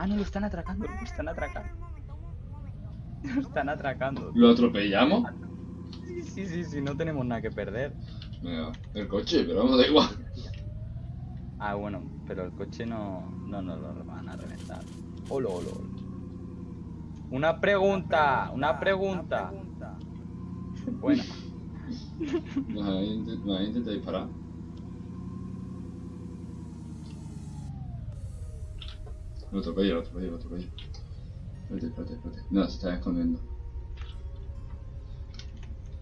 Ah, no, lo están atracando, lo están atracando. Lo están atracando. ¿Lo atropellamos? Sí, sí, sí, sí, no tenemos nada que perder. Venga, el coche, pero vamos, da igual. Ah, bueno, pero el coche no, no nos lo van a reventar. Olo, olo, olo. Una pregunta, una pregunta. Bueno, Nos han intent- nos han intentado disparar. Lo atropello, lo atropello, lo atropello. Espérate, espérate, espérate. No, se está escondiendo.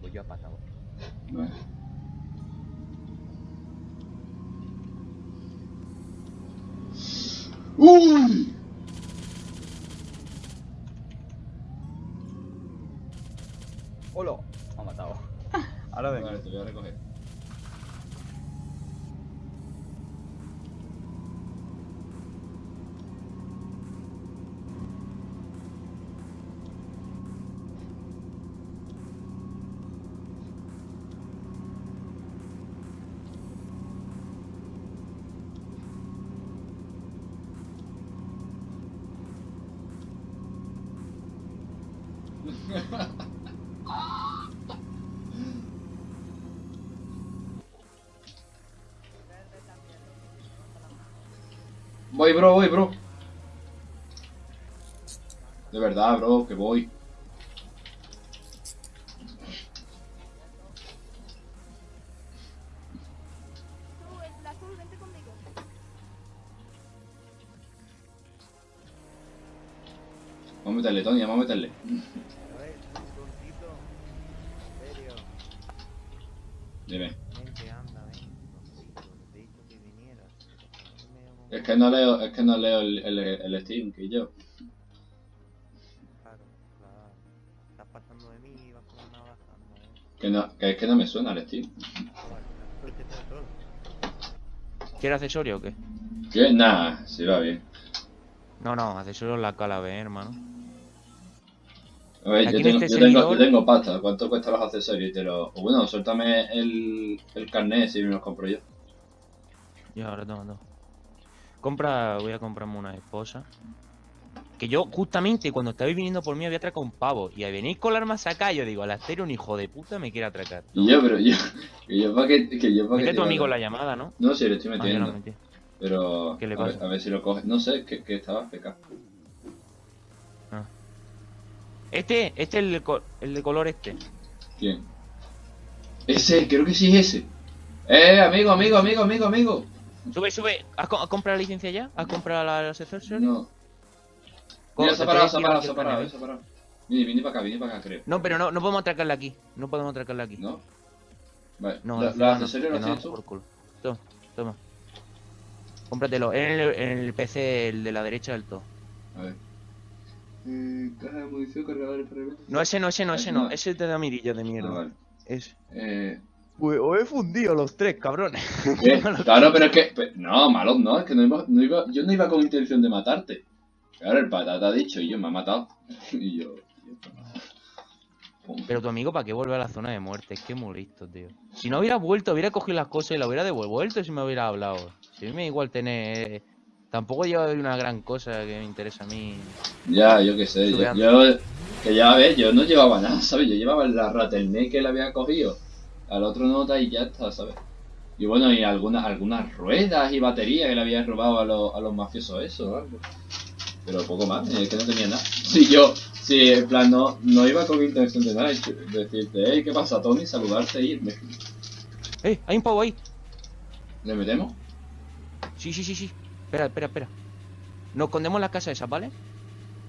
voy yo a pata. Vale. ¡Uy! ¡Olo! Me ha matado. Ahora vengo. Vale, te voy a recoger. Voy, bro, voy, bro. De verdad, bro, que voy. Vamos a meterle, Tony, vamos a meterle. A ver, tontito. En serio. Dime. Vente, anda, ven. Tontito. Te he dicho que vinieras. No me Es que no leo, es que no leo el, el, el Steam, que yo. Claro, claro. Estás pasando de mí y vas con una. No, Que, no, que es que no me suena el Steam. vale. Porque te todo. ¿Quieres accesorio o qué? Que nada, si va bien. No, no, accesorio la cala, ve, hermano. A ver, yo tengo, este yo, tengo, yo tengo pasta. ¿Cuánto cuestan los accesorios? Te lo... o bueno, suéltame el, el carnet si me los compro yo. Ya, ahora toma, toma. Compra, voy a comprarme una esposa. Que yo, justamente, cuando estabais viniendo por mí, había atracado un pavo. Y al venir con la arma sacada, yo digo, al hacer un hijo de puta me quiere atracar. Y yo, pero yo, que yo para que, que yo Mete que tu amigo la llamada, ¿no? No, sí, le estoy Ah, metiendo. no metí. Pero ¿Qué le a, ver, pasa? a ver si lo coge. No sé, que, que estaba feca. Este, este es el, el de color este. ¿Quién? Ese, creo que sí es ese. Eh, amigo, amigo, amigo, amigo, amigo. Sube, sube. ¿Has, co- comprado la licencia ya? ¿Has comprado la- los accesorios? No. Mira, se ha parado, se ha parado, se ha parado, se ha parado. Vine, vine para acá, vine para acá, creo. No, pero no, no podemos atracarla aquí. No podemos atracarla aquí. ¿No? Vale, No, ¿Lo- la ¿los no, accesorios los nos tienes tú? por culo. Toma, toma. Cómpratelo. En el, en el PC, el de la derecha del todo. A ver. Eh, caja de munición, cargadores para el... No, ese no, ese no, ese No. no. Ese te da mirillas de Ah, mierda. vale. Ese. Eh, Pues os he fundido los tres, cabrones. ¿qué? Claro, pero es que... No, malos no, es que no iba, no iba... Yo no iba con intención de matarte. Claro, el patata ha dicho y yo me ha matado. y yo... Pero tu amigo, ¿para qué vuelve a la zona de muerte? Es que es muy listo, tío. Si no hubiera vuelto, hubiera cogido las cosas y la hubiera devuelto si me hubiera hablado. Si a mí me da igual tener... eh, Tampoco lleva una gran cosa que me interesa a mí. Ya, yo qué sé, yo, yo- que ya ves, yo no llevaba nada, ¿sabes? Yo llevaba la Rattleneck que le había cogido, al otro nota y ya está, ¿sabes? Y bueno, y algunas algunas ruedas y baterías que le había robado a, los a los mafiosos eso, o algo. Pero poco más, es que no tenía nada. Si yo, si en plan no, no iba con intención de nada, decirte, hey, ¿qué pasa, Tony? Saludarte e irme. ¡Eh! ¡Hay un pavo ahí! ¿Le metemos? Sí, sí, sí, sí. Espera, espera, espera. Nos escondemos en la casa esa, ¿vale?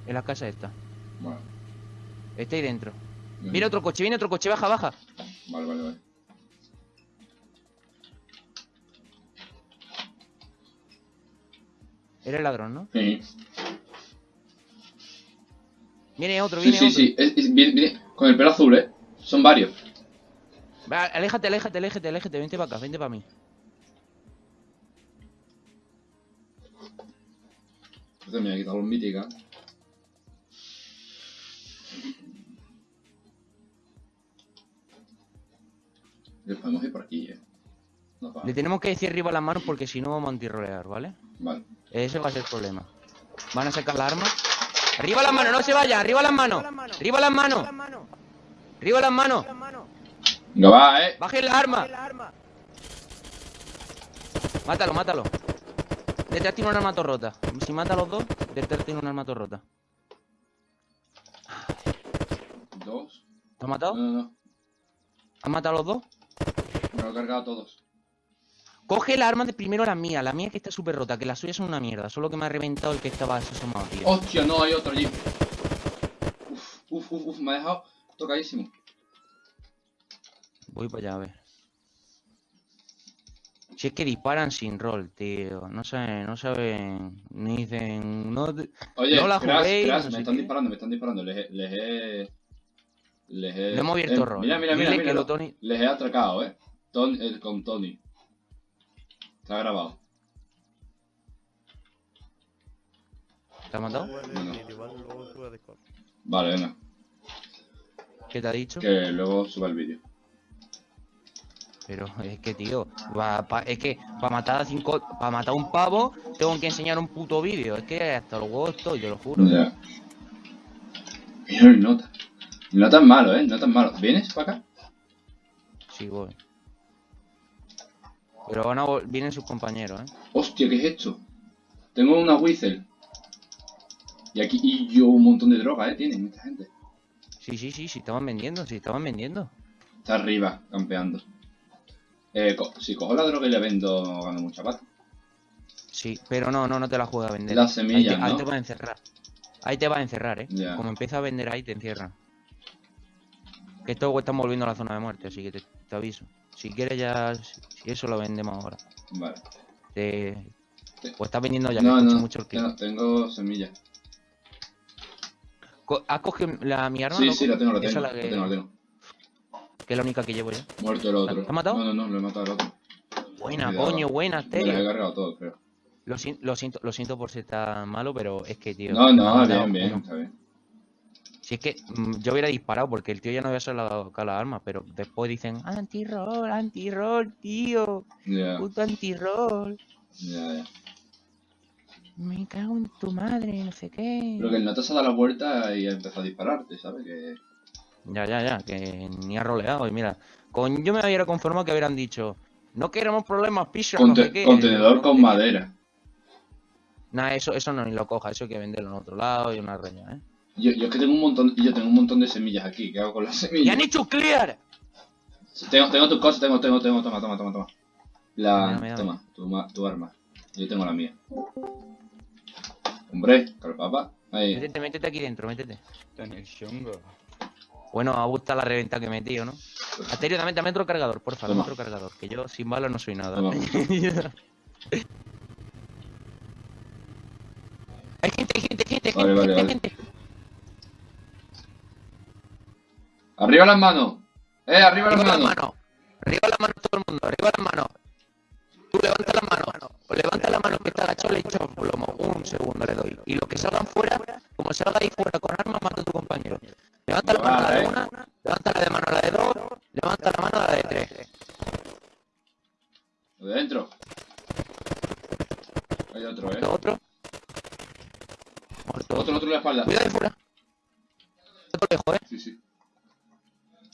En la casa esta. Bueno. Está ahí dentro. venga. Mira otro coche, viene otro coche, baja, baja. Vale, vale, vale. Era el ladrón, ¿no? Sí, Viene otro, sí, viene sí, otro. sí, viene- viene con el pelo azul, ¿eh? Son varios. Va, aléjate, aléjate, aléjate, aléjate. Vente para acá, vente para mí. Este me voy a quitar los míticas. Les podemos ir por aquí, eh. No. Le tenemos que decir arriba las manos porque si no vamos a antirrolear, ¿vale? Vale. Ese va a ser el problema. Van a sacar la arma. ¡Arriba las manos! ¡No se vayan! ¡Arriba las manos! ¡Arriba las manos! ¡Arriba las manos! Venga, va, eh. ¡Bajen las armas! Mátalo, mátalo. Detrás tiene una arma rota. Si mata a los dos, detrás tiene una arma rota. Dos. ¿Lo has No, matado? no, no. ¿Has matado a los dos? Me lo he cargado a todos. Coge la arma de primero la mía, la mía que está súper rota, que las suyas son una mierda. Solo que me ha reventado el que estaba asomado, tío. Hostia, no, hay otro allí. Uf, uf, uf, uf, me ha dejado tocadísimo. Voy para allá a ver. Si es que disparan sin rol, tío. No saben, no saben. Ni dicen. No, Oye, No la juguéis, Crash, no me están qué. disparando, me están disparando. Les he. Les he. Les he. Le hemos abierto eh, rol. Mira, mira, mira, mira. lo Tony- Les he atracado, eh. Ton- eh, con Tony. Está grabado. ¿Te ha matado? No. Igual luego sube a Discord. Vale, venga. ¿Qué te ha dicho? Que luego suba el vídeo. Pero es que, tío, va- pa- es que para matar a cinco, para matar a un pavo, tengo que enseñar un puto vídeo. Es que hasta los huevos estoy, te lo juro. Ya. Mira el nota. No tan malo, eh. No tan malo. ¿Vienes para acá? Sí, voy. Pero van a vienen sus compañeros, ¿eh? Hostia, ¿qué es esto? Tengo una whistle. Y aquí, y yo un montón de droga, eh. Tienen esta gente. Sí, sí, sí, sí, estaban vendiendo, sí, estaban vendiendo. Está arriba, campeando. Eh, co- si cojo la droga y la vendo, gano mucha pasta. Sí, pero no, no, no te la juega a vender. Las semillas, ahí te, ahí ¿no? te va a encerrar. Ahí te va a encerrar, ¿eh? Como empieza a vender ahí, te encierran. Que esto estamos volviendo a la zona de muerte, así que te, te aviso. Si quieres ya, si eso lo vendemos ahora. Vale. Te... Sí. O estás vendiendo ya, No, que no, mucho el clic. tengo, tengo semillas. Co- ¿Has cogido la, mi arma, Sí, loco? sí, la tengo, la tengo. La la que- tengo, la tengo. Que es la única que llevo ya. Muerto el otro. ¿Te ha matado? No, no, no, lo he matado al otro. Buena, coño, buena, Me los he cargado todos, creo. Lo, lo siento, lo siento por ser tan malo, pero es que, tío. No, no, bien, bien, uno. está bien. Si es que mm, yo hubiera disparado porque el tío ya no había sacado la arma, pero después dicen anti-roll, anti-roll, tío, puto anti-roll, ya, ya. me cago en tu madre, no sé qué. Pero que el nota se ha dado la vuelta y ha empezado a dispararte, ¿sabes? Que... Ya, ya, ya, que ni ha roleado. Y mira, con yo me hubiera conformado que hubieran dicho, no queremos problemas, pisa, no Conte- sé qué. contenedor con madera. Nah, eso, eso no ni lo coja, eso hay que venderlo en otro lado y una reña, ¿eh? Yo, yo es que tengo un montón, yo tengo un montón de semillas aquí. ¿Qué hago con las ¡Y semillas? han hecho clear! Tengo, tengo tus cosas, tengo, tengo, tengo, toma, toma, toma, toma. La, toma, tu, ma- tu arma. Yo tengo la mía. Hombre, calpapa. Ahí. Métete, métete aquí dentro, métete. Está en el chungo. Bueno, a gusta la reventa que he metido, ¿no? Asterio, dame, dame otro cargador, porfa, dame Toma. otro cargador. Que yo sin balas no soy nada. Hay gente, hay gente, hay gente, Vale, gente, vale, gente, vale. gente. Arriba las manos. Eh, arriba las Arriba las manos. manos. Arriba las manos todo el mundo, arriba las manos. Tú levanta las manos. Levanta la mano que está agachado, le echas un plomo. Un segundo le doy. Y los que salgan fuera, como salga ahí fuera con armas, mata a tu compañero. Levanta la mano a la de Vale. una,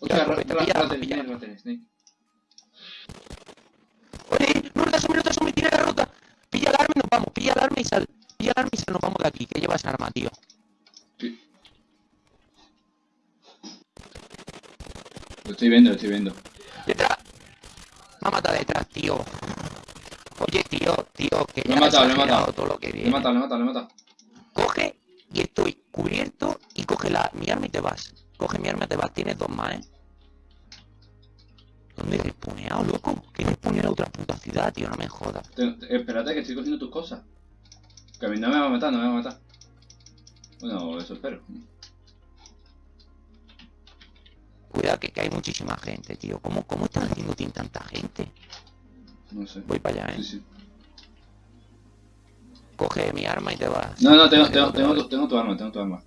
Ya, raten, pilla. snake, raten, snake. Oye, no te asumes, no te asumes, tira la ruta. Pilla el arma y nos vamos, pilla el arma y sal. Pilla el arma y sal, nos vamos de aquí. Que llevas arma, tío. Lo estoy viendo, lo estoy viendo. Detrás. Me ha matado detrás, tío. Oye, tío, tío, que Lo he ya matado, he matado. todo lo que Le he viene. matado, le he matado, le he matado. Coge y estoy cubierto y coge la, mi arma y te vas. Coge mi arma y te vas. Tienes dos más, ¿eh? ¿Dónde he respuneado, loco? ¿Qué respone a otra puta ciudad, tío? No me jodas. Te- te- espérate que estoy cogiendo tus cosas. Que a mí no me va a matar, no me va a matar. Bueno, eso espero. Cuidado que, que hay muchísima gente, tío. ¿Cómo, cómo están haciendo tanta gente? No sé. Voy para allá, ¿eh? Sí, sí. Coge mi arma y te vas. No, no, tengo, tengo, tengo, tu, tengo tu arma, tengo tu arma.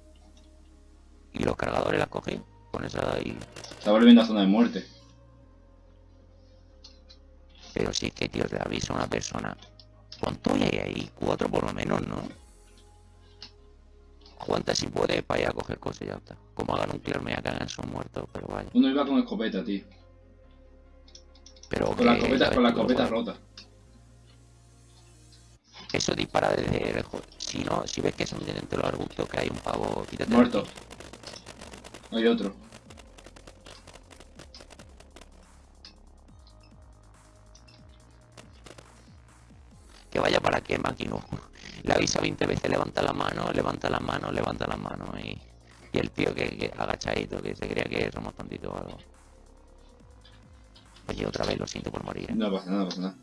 Y los cargadores las coge. Con esa ahí. Está volviendo a zona de muerte. Pero sí que, tío, le avisa a una persona. ¿Cuánto hay ahí? Cuatro por lo menos, ¿no? aguanta si puede para ir a coger cosas y ya está. Como hagan un clear me cagar, son muertos, pero vaya. Uno iba con escopeta, tío. Pero Con la que, escopeta, ya con la escopeta rota. Eso dispara desde lejos. Si no, si ves que son de entre los arbustos que hay un pavo, quítate. de Muerto. aquí. Hay otro. Que vaya para que máquina. Le avisa 20 veces, levanta la mano, levanta la mano, levanta la mano y, y el tío que, que agachadito, que se creía que somos tontitos o algo. Oye, otra vez lo siento por morir. ¿eh? No pasa nada, no pasa nada.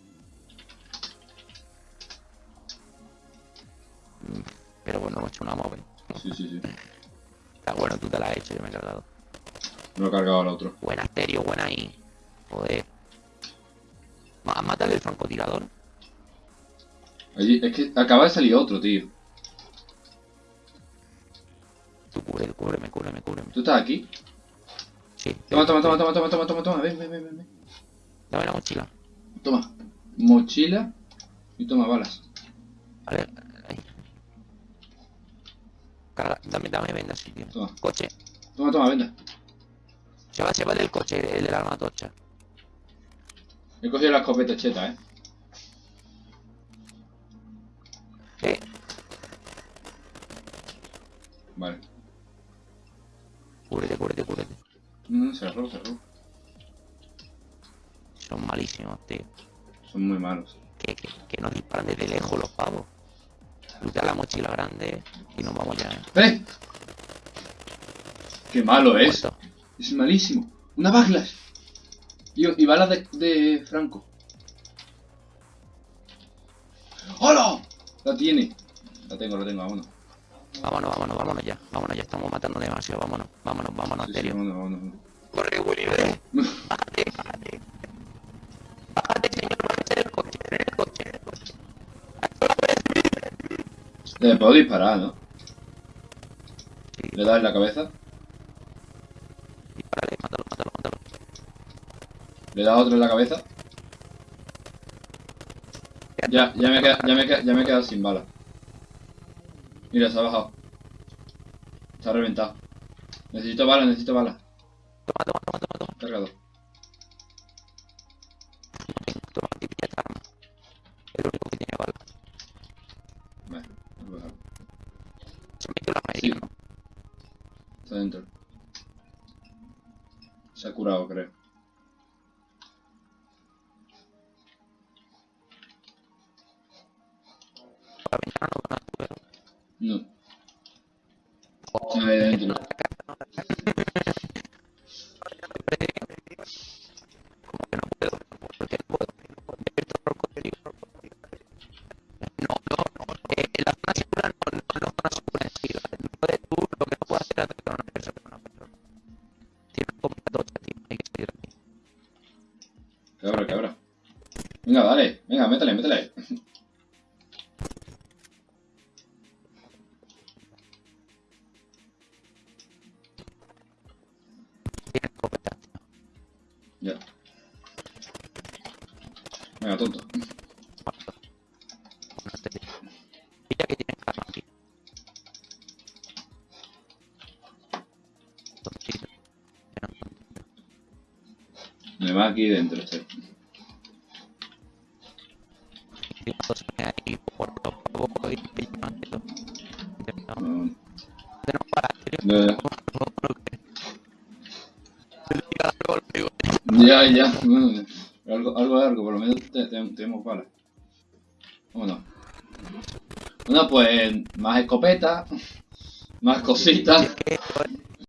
Mm, Pero bueno, hemos hecho una móvil. Sí, sí, sí. Tú te la has hecho, yo me he cargado. No he cargado al otro. Buena estéreo, buena ahí. Joder. Mátale el francotirador. Allí, es que acaba de salir otro, tío. Tú cubre, cúbreme, cúbreme, cúbreme. ¿Tú estás aquí? Sí. Toma, toma, toma, toma, toma, toma, toma, toma. Ven, ven, ven, ven. Dame la mochila. Toma. Mochila y toma balas. Vale. Ahí. Dame, dame vendas, sí, tío. Toma. Coche. Toma, toma, venga. Se va, se va del coche, el del arma tocha. He cogido la escopeta cheta, eh. Eh, Vale. cúbrete, cúbrete, cúbrete. No, no, cerró, cerró. Son malísimos, tío. Son muy malos. Que, que, que nos disparan desde lejos los pavos. Luta la mochila grande y nos vamos ya. ¿eh? ¡Qué malo es! Muerto. Es malísimo. Una backlash. Y, y balas de, de Franco. ¡Hola! La tiene. La tengo, la tengo, vámonos. Vámonos, vámonos, vámonos ya. Vámonos, ya estamos matando demasiado. Vámonos, vámonos, vámonos, Sí, en sí, serio. vámonos, vámonos, vámonos. Corre, Willy, ve. Bájate, bájate. Bájate, señor, bájate del coche, en el coche, en el coche. Le puedo disparar, ¿no? Sí, Le das en la cabeza. dispárale, mátalo, mátalo, mátalo. Le das otro en la cabeza. Ya, ya me he quedado, ya me he quedado, ya me he quedado sin bala. Mira, se ha bajado. Se ha reventado. Necesito bala, necesito bala. Toma, toma, toma, toma. Cargado. Se ha curado, creo. La ventana Cabra. Venga, dale. Venga, métele, métele. Ya. Venga, tonto. Me va aquí dentro, este. Ya, ya. bueno, Algo, algo largo, por lo menos te- te- tenemos balas. Vámonos. Bueno, pues más escopeta, más cositas.